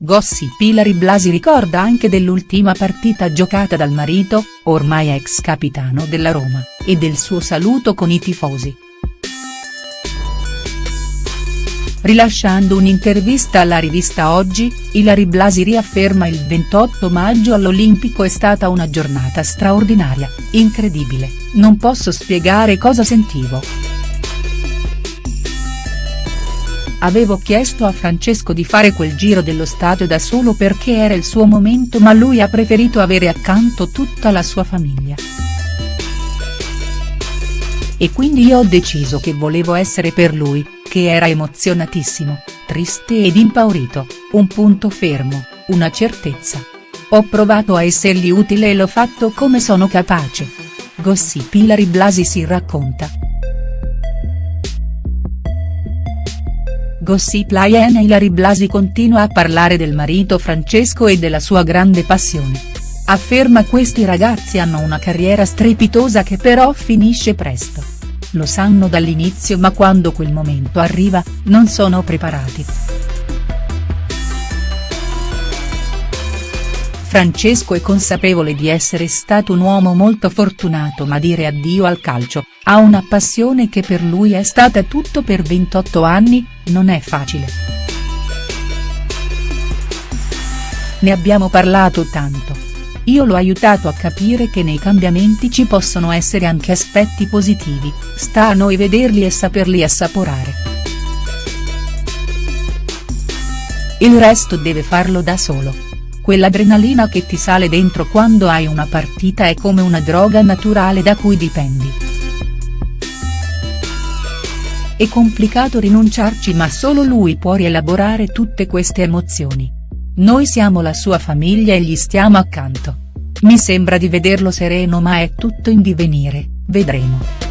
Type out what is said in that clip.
Gossip Ilari Blasi ricorda anche dell'ultima partita giocata dal marito, ormai ex capitano della Roma, e del suo saluto con i tifosi. Rilasciando un'intervista alla rivista Oggi, Ilari Blasi riafferma il 28 maggio all'Olimpico è stata una giornata straordinaria, incredibile, non posso spiegare cosa sentivo. Avevo chiesto a Francesco di fare quel giro dello stadio da solo perché era il suo momento ma lui ha preferito avere accanto tutta la sua famiglia. E quindi io ho deciso che volevo essere per lui, che era emozionatissimo, triste ed impaurito, un punto fermo, una certezza. Ho provato a essergli utile e l'ho fatto come sono capace. Gossip Ilari Blasi si racconta. Gossip Lion Ilari Blasi continua a parlare del marito Francesco e della sua grande passione. Afferma questi ragazzi hanno una carriera strepitosa che però finisce presto lo sanno dall'inizio ma quando quel momento arriva, non sono preparati. Francesco è consapevole di essere stato un uomo molto fortunato ma dire addio al calcio, a una passione che per lui è stata tutto per 28 anni, non è facile. Ne abbiamo parlato tanto io l'ho aiutato a capire che nei cambiamenti ci possono essere anche aspetti positivi, sta a noi vederli e saperli assaporare. Il resto deve farlo da solo. Quell'adrenalina che ti sale dentro quando hai una partita è come una droga naturale da cui dipendi. È complicato rinunciarci ma solo lui può rielaborare tutte queste emozioni. Noi siamo la sua famiglia e gli stiamo accanto. Mi sembra di vederlo sereno ma è tutto in divenire, vedremo.